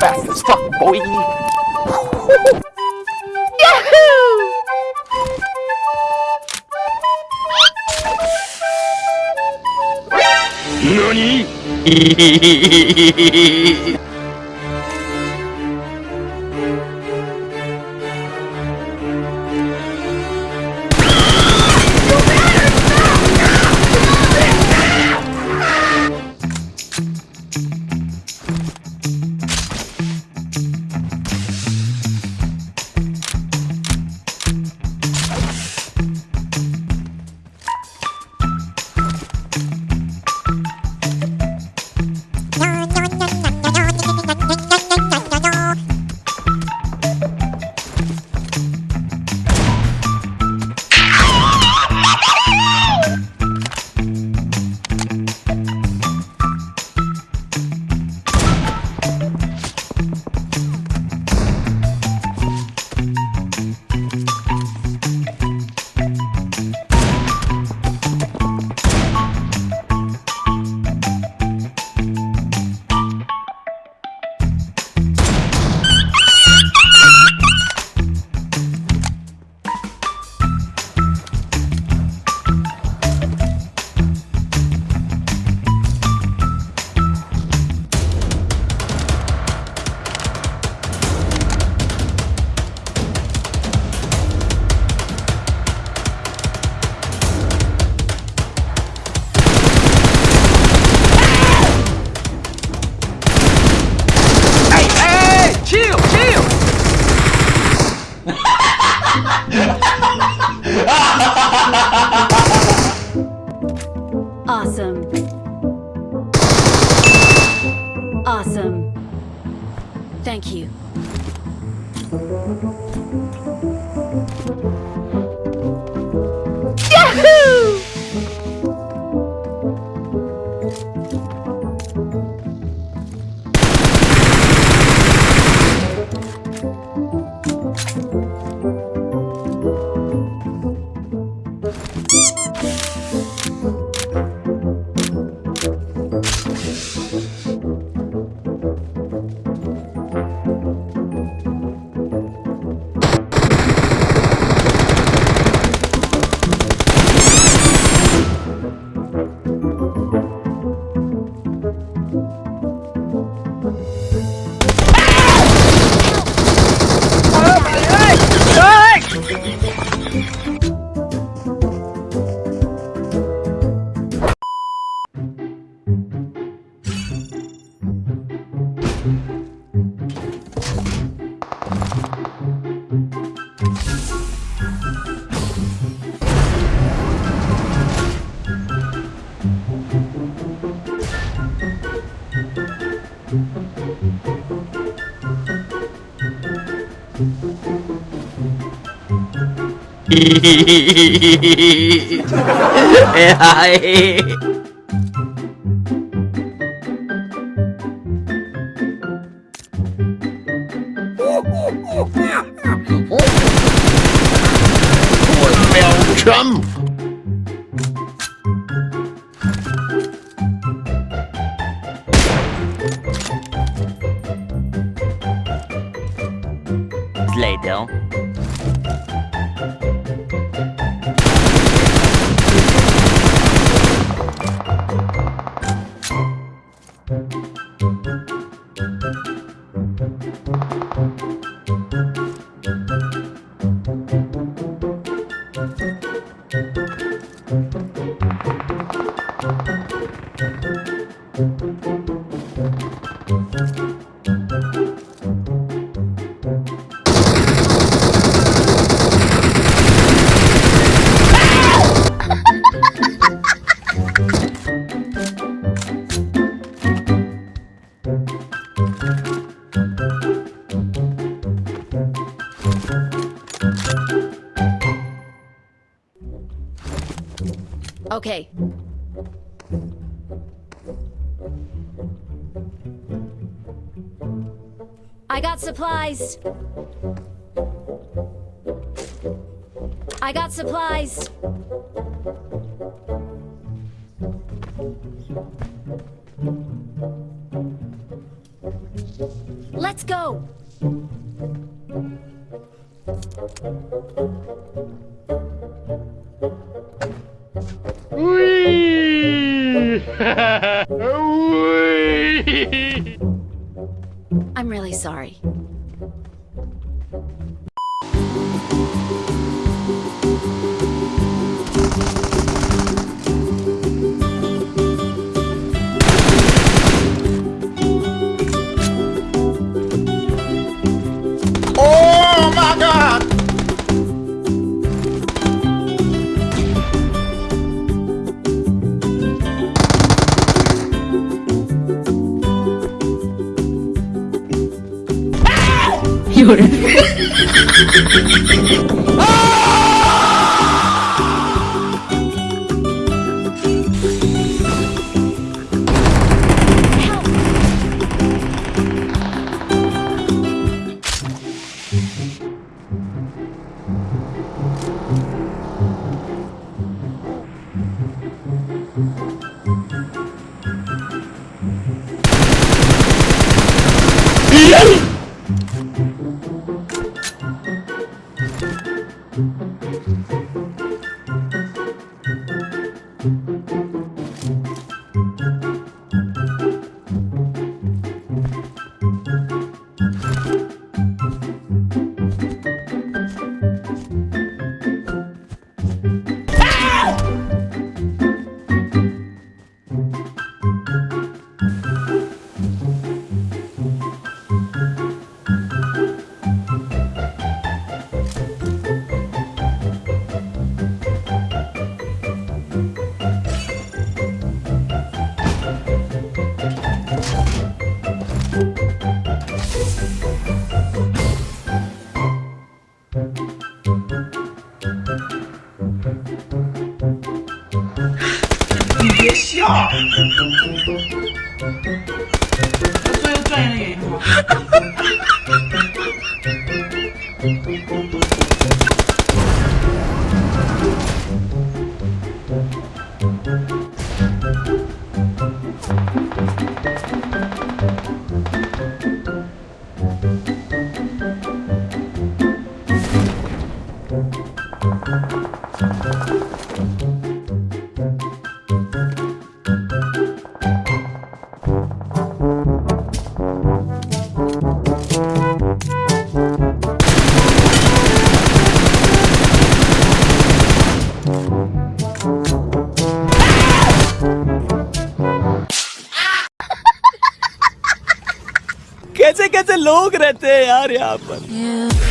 fast as fuck, boy. NANI? Thank you. AI? Ôi mèo chấm. Okay. I got supplies. I got supplies. Let's I'm really sorry. 有人。主要是专业的原。कैसे कैसे लोग रहते हैं यार यहाँ पर।